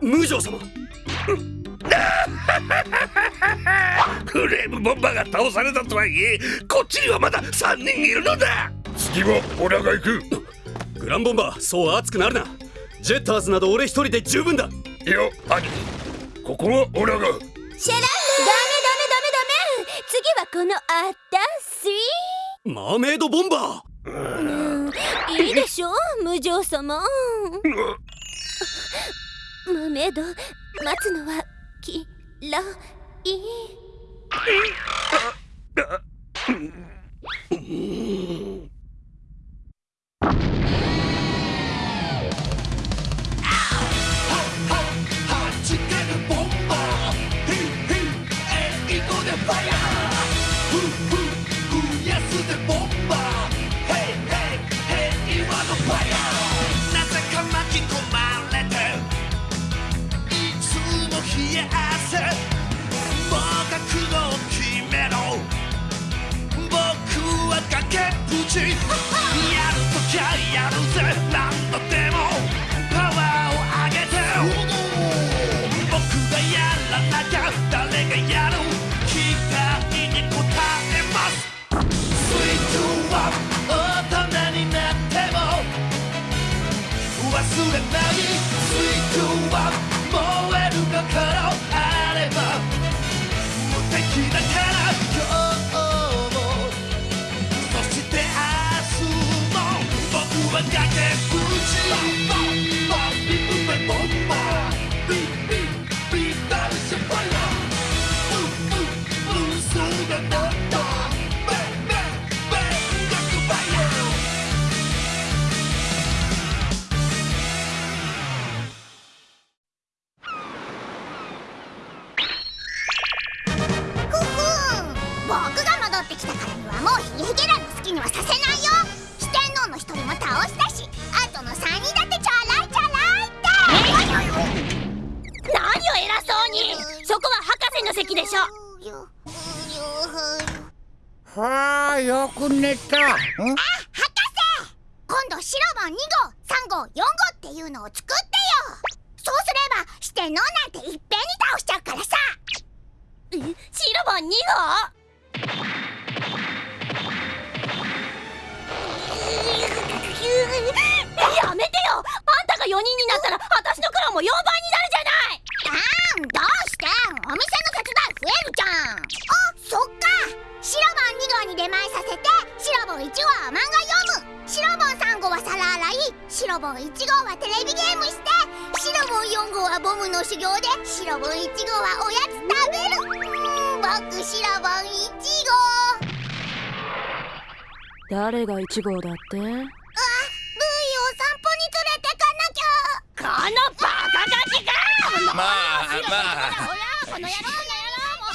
無情様。フレームボンバーが倒されたとはいえこっちにはまだ3人いるのだ。次は俺が行く。グランボンバーそう熱くなるな。ジェッターズなど俺一人で十分だ。いや兄ここは俺が。シェランダメダメダメダメ。次はこのあたしマーメイドボンバー、うん。いいでしょ無情様。マーメド待つのはきらい。にはさせないよ。四天王の一人も倒したしあとの三人だっていいって。何を偉そうに。そこは博士の席でしょ。はあよく寝た。あ博士。今度シロ2号3号4号っていうのを作ってよ。そうすれば四天王なんていっぺんに倒しちゃうからさ。シロボン2号？やめてよ。あんたが4人になったら私のク労も4倍になるじゃない。あんどうしてお店の手伝い増えるじゃん。あそっか。シロボン2号に出前させてシロボン1号は漫画読む。シロボン3号は皿洗い。シロボン1号はテレビゲームして。シロボン4号はボムの修行でシロボン1号はおやつ食べる。うん僕シロボン1号。誰が1号だって？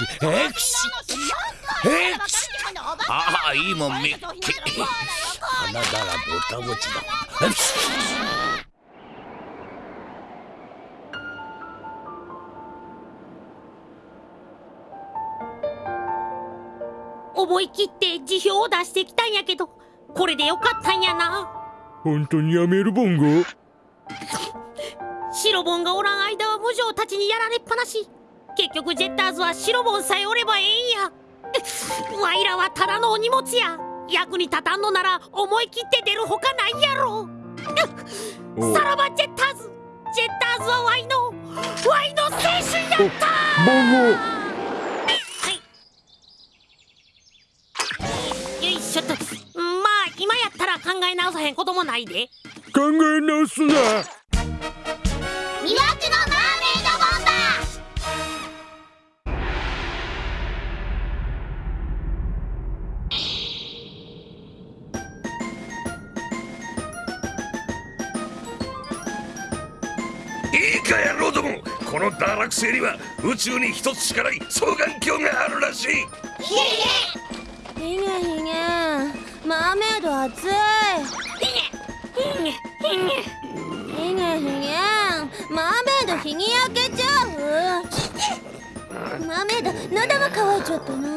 へクシへくしああいいもん見っけ鼻だらぼたぼちだへくし思いきって辞表を出してきたんやけどこれでよかったんやな。本当にやめるボンゴ白ボンがおらん間は無情たちにやられっぱなし。結局ジェッターズは白ボンさえおればええんや。ワイらはただのお荷物や。役に立たんのなら思い切って出るほかないやろ。さらばジェッターズ。ジェッターズはワイのワイの青春やった。はい。よいしょと。まあ今やったら考え直さへんこともないで。考え直すな。この堕落星には宇宙に一つしかない双眼鏡があるらしい。マーメイド熱いひマーメイド焼けちゃうマーメイド喉いちゃったな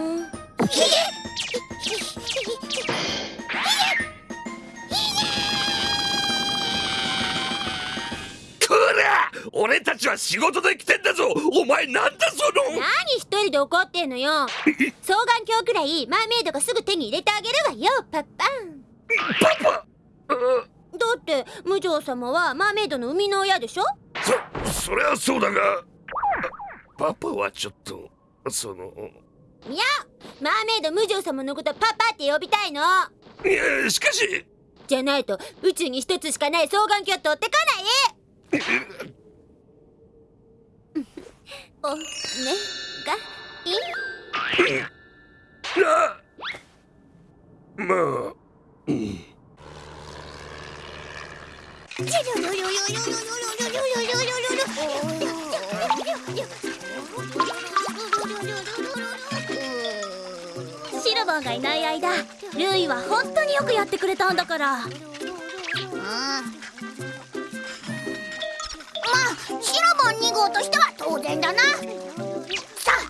前たちは仕事で来てんだぞ。お前なんだその。何一人で怒ってんのよ。双眼鏡くらいマーメイドがすぐ手に入れてあげるわよ。パッパン。パパだって無常様はマーメイドの生みの親でしょ？そそりゃそうだが。パパはちょっとその。いやマーメイド無常様のことパパって呼びたいの。いやしかし。じゃないと宇宙に一つしかない双眼鏡取ってこないおねがいあまあ。うんシルボンがいない間ルイは本当によくやってくれたんだからまあシロボン2号としては当然だな。さあ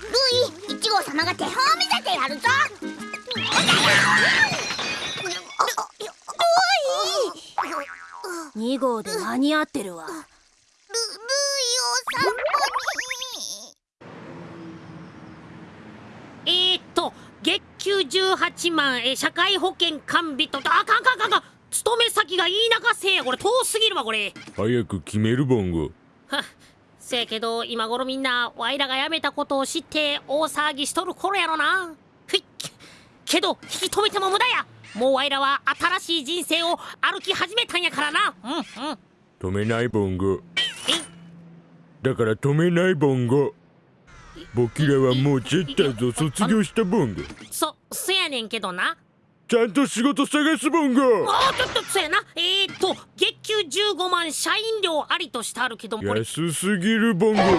ルイ1号様が手本を見せてやるぞ。2号で間に合ってるわ。ルルイを散歩に。えー、っと月給18万え社会保険完備とあかんかんかんかん。勤め先がいい中せや。これ遠すぎるわこれ。早く決めるボンゴはっせやけど今頃みんなワイらが辞めたことを知って大騒ぎしとる頃やろな。ふい。けど引き止めても無駄や。もうワイらは新しい人生を歩き始めたんやからな。うんうん。止めないボンゴ。え？だから止めないボンゴ。僕らはもうジェッターズを卒業したボンゴ。そそやねんけどなちゃんと仕事探すボンゴあーちょっとそやな。えー、っと月給15万社員料ありとしてあるけどこれ。安すぎるボンゴはい。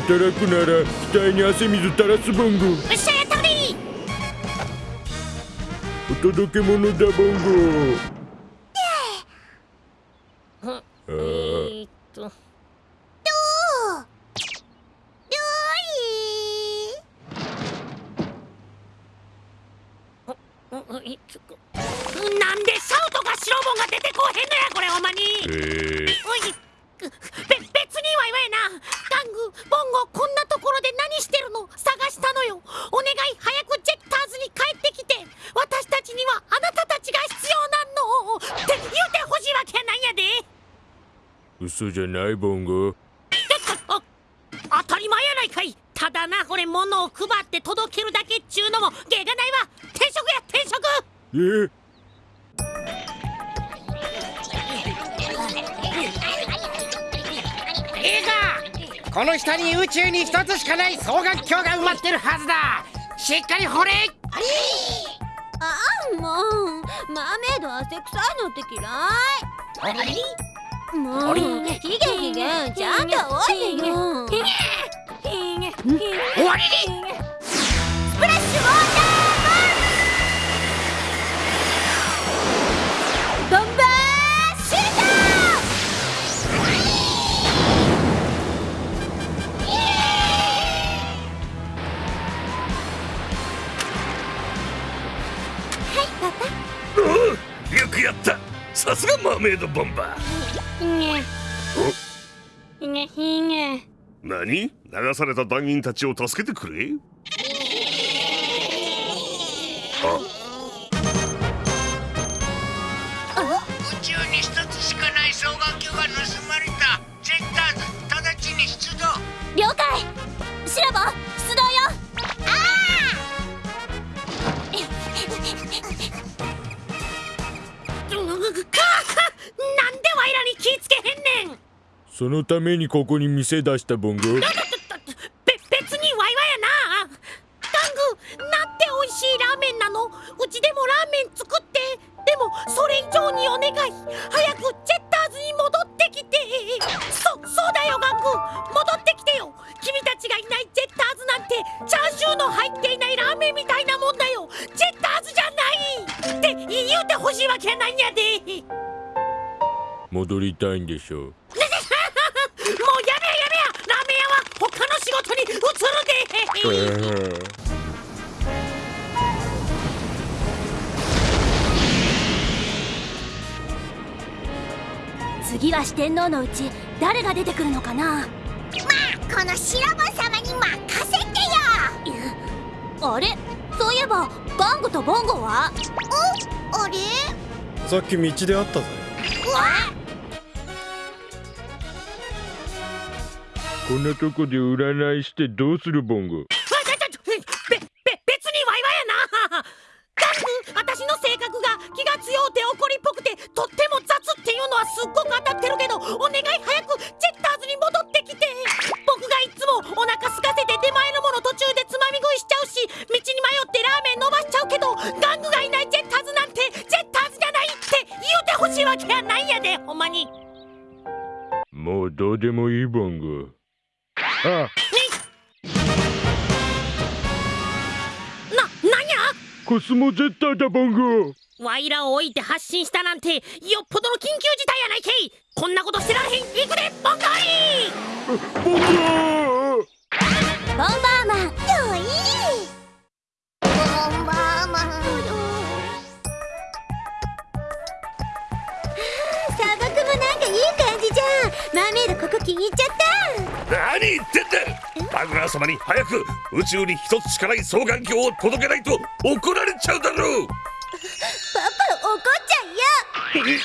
働くなら額に汗水垂らすボンゴよっしゃやったお届け物だボンゴうんあえーー、っとうんうんいちょなんでシャウトか白ボンが出てこへんのやこれほんまにえー、おいべ別には言わやなガングボンゴこんなところで何してるの探したのよお願い早くジェッターズに帰ってきて私たちにはあなたたちが必要なんのって言うてほしいわけやないんやで嘘じゃないボンゴちょっとあ当たり前やないかい。ただなこれ物を配って届けるだけっちゅうのも芸がないわ。転職や転職。えいいかこの下に宇宙に一つしかない双眼鏡が埋まってるはずだ。しっかり掘れああもうマーメイド汗臭いのって嫌い。もうヒゲヒゲちゃんとおいでよ終わりに。スプラッシュウォーター。ボンボンバーシュートはいパパ。おうよくやった。さすがマーメイドボンバー何？流された団員たちを助けてくれ？あそのためにここに店出したボンゴべ別にワイワやな。ガングなんて美味しいラーメンなの？うちでもラーメン作って。でもそれ以上にお願い。早くジェッターズに戻ってきて。そそうだよガング戻ってきてよ。君たちがいないジェッターズなんてチャーシューの入っていないラーメンみたいなもんだよ。ジェッターズじゃない。って言うてほしいわけやないんやで。戻りたいんでしょう次次は四天王のうち誰が出てくるのかな？まあこのシロボン様に任せてよ。あれ？そういえばガングとボンゴは？おあれ？さっき道で会ったぜ。うわこんなとこで占いしてどうするボンゴ？言うてほしいわけやないんやでほんまに。もうどうでもいいボンゴあ。ななんや？コスモゼッターだボンゴワイらを置いて発信したなんてよっぽどの緊急事態やないけい。こんなことしてられへん。行くでボンガイボン。ゴボンバーマン。よい。ボンバーマンマーメイドここ気に入っちゃった。何言ってんだ。バグラー様に早く宇宙に一つしかない双眼鏡を届けないと怒られちゃうだろう。パパ怒っちゃうよ。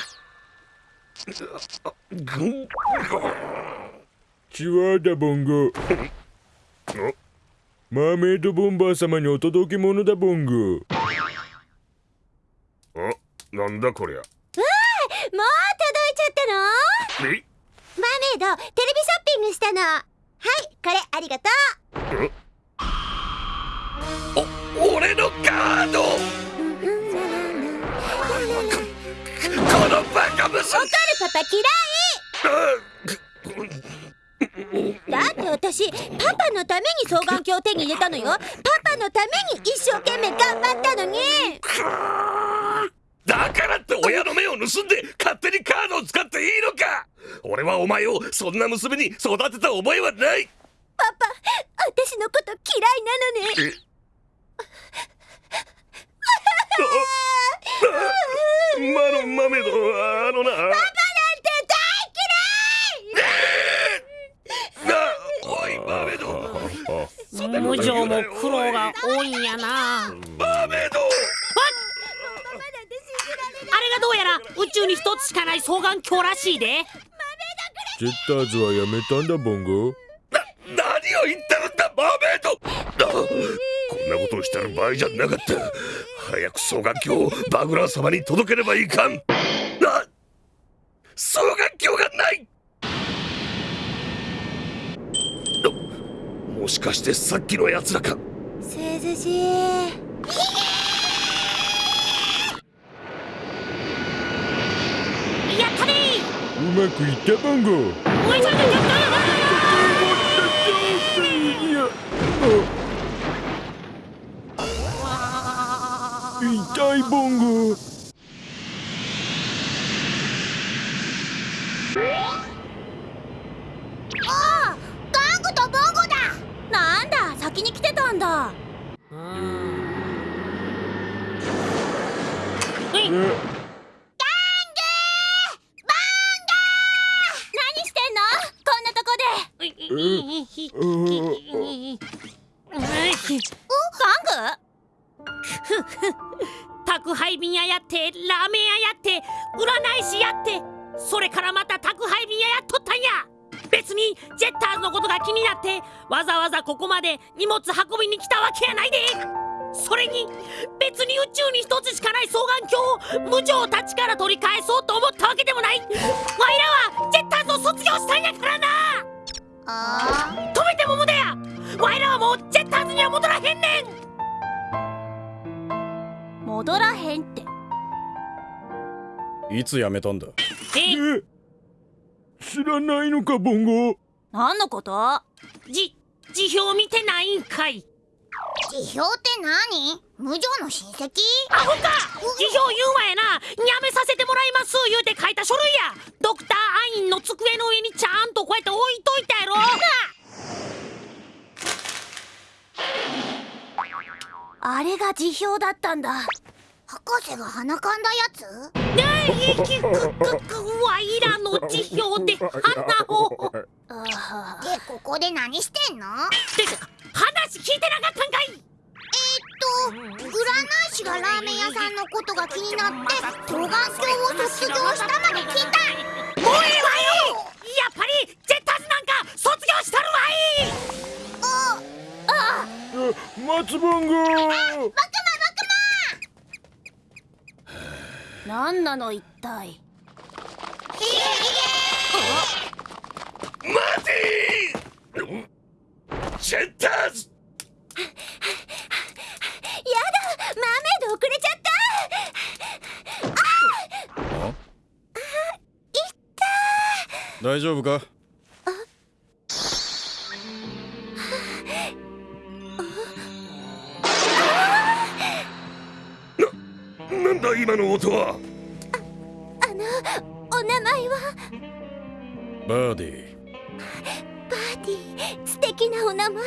チワーだボン。ゴマーメイドボンバー様にお届け物だボンゴあなんだこりゃ。もう届いちゃったの？え？メイドテレビショッピングしたの。はいこれありがとう。お俺のカード！ここのバカ息子怒るパパ嫌い。だって私パパのために双眼鏡を手に入れたのよ。パパのために一生懸命頑張ったのに。だからって親の目を盗んで勝手にカードを使っていいのか俺はお前をそんな娘に育てた覚えはない。パパ私のこと嫌いなのね。マロンマメドあのなパパなんてなおいマメド無情も苦労が多いんやなマメドあれがどうやら宇宙に一つしかない双眼鏡らしいでジェッターズはやめたんだボンゴ。な何を言ってるんだマメドあこんなことをしてる場合じゃなかった。早く双眼鏡をバグラー様に届ければいかん。な双眼鏡がない。もしかしてさっきのやつらか。涼しいやったねうまくいったボンゴボンゴああガングとボンゴだ。なんだ先に来てたんだ。はいってラーメン屋やって占い師やってそれからまた宅配便屋やっとったんや。別にジェッターズのことが気になってわざわざここまで荷物運びに来たわけやないで。それに別に宇宙に一つしかない双眼鏡を無情たちから取り返そうと思ったわけでもない。ワイらはジェッターズを卒業したんやからな。あ止めても無駄や。ワイらはもうジェッターズには戻らへんねん。戻らへんっていつ辞めたんだ？え？え知らないのかボンゴ。何のこと？じ辞表見てないんかい。辞表って何？無情の親戚？アホか！辞表言うわやな。やめさせてもらいます言うて書いた書類や。ドクターアインの机の上にちゃんとこうやって置いといたやろ。あれが辞表だったんだ博士が鼻かんだやつ？ねえくくくわいらの辞表で花を。でここで何してんの？てか話聞いてなかったんかい！と占い師がラーメン屋さんのことが気になって双眼鏡を卒業したまで聞いた。もうええわよやっぱりジェッターズなんか卒業したるわい！ああ松本バクマバク何なの一体？マひ待てジェッターズやだマーメイド遅れちゃったああいった大丈夫か今の音は。あのお名前は？バーディバーティ素敵なお名前。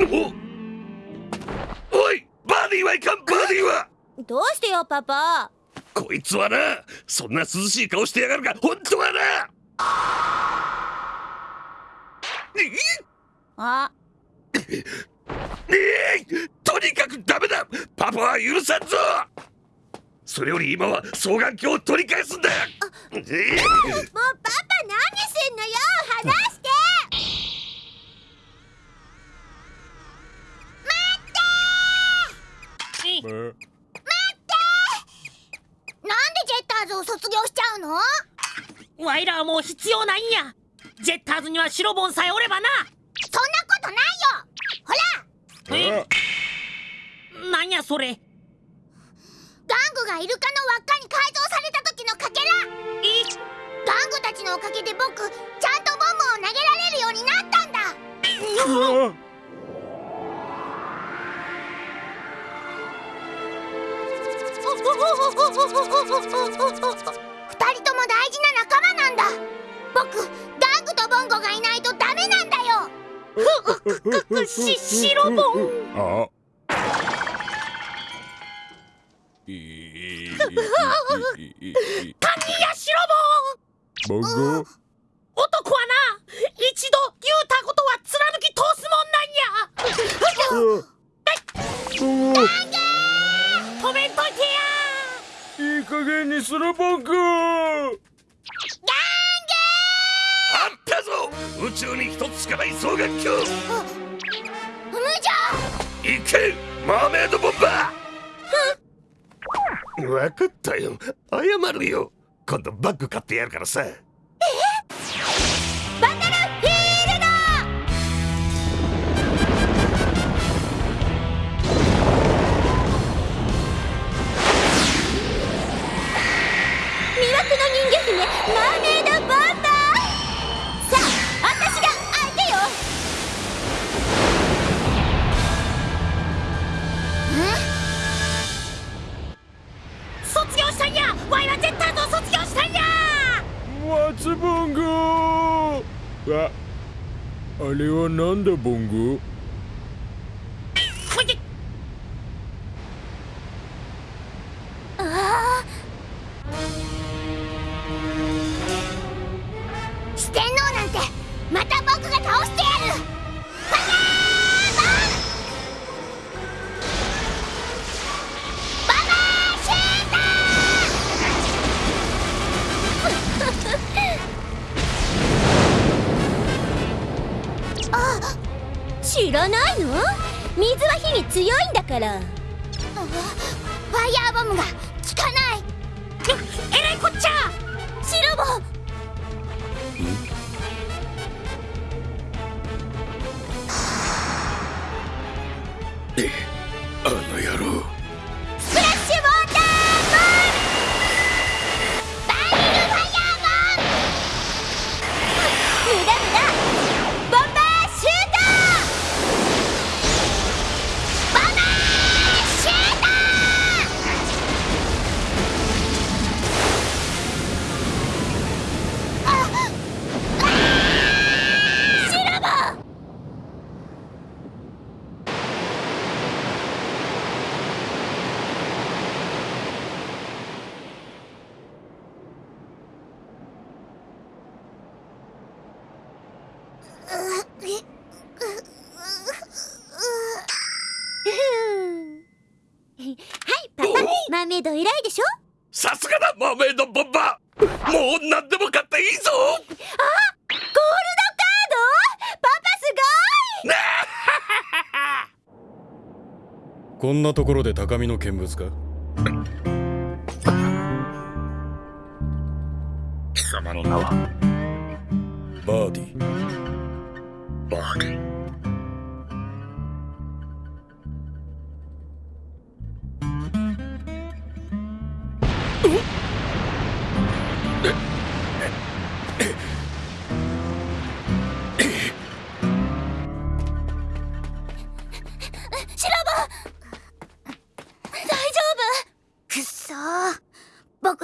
おおいバーディーはいかんバーディーは。どうしてよパパ？こいつはなそんな涼しい顔してやがるか。本当はな。あ。ええとにかくダメだ。パパは許さんぞそれより今は双眼鏡を取り返すんだ。ええもうパパ何すんのよ話して。まなんでジェッターズを卒業しちゃうの？わいらはもう必要ないんや。ジェッターズにはシロボンさえおればな。そんなことないよ。ほら。え？なんやそれがイルカの輪っかに改造された時のかけら。いガングたちのおかげで僕ちゃんとボムを投げられるようになったんだ。あ二人とも大事な仲間なんだ。僕ガングとボンゴがいないとダメなんだよ。くしシロボンあヤシロボンボンゴ男はな一度言うたことは貫き通すもんなんや。お止めん。とい。てやいい加減にするボンゴあったぞ。宇宙に一つしかない双眼鏡無情。行けマーメイドボンバー分かったよ。謝るよ。今度バッグ買ってやるからさ。え？松ボンゴああれはなんだボンゴほいで。あ四天王なんてまた僕が倒して知らないの？水は火に強いんだから。ファイヤーボムが。効かない。えらいこっちゃ！シロボあの野郎マーメイド偉いでしょ？さすがだマーメイドボンバー。もう何でも買っていいぞ。ゴールドカード？パパすこんなところで高みの見物か？貴様の名は？バーディ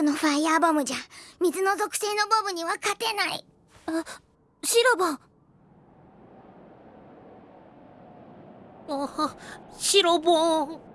のファイヤーボムじゃ水の属性のボムには勝てない。あシロボンあシロボン。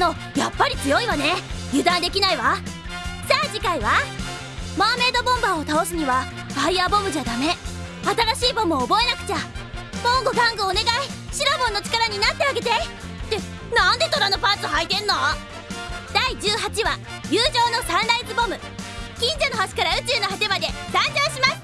すが四天王やっぱり強いわね。油断できないわ。さあ次回はマーメイドボンバーを倒すにはファイヤーボムじゃダメ。新しいボムを覚えなくちゃ。ボンゴガングお願い。シラボンの力になってあげて。ってなんで虎のパンツ履いてんの？第18話友情のサンライズボム。近所の星から宇宙の果てまで誕生します。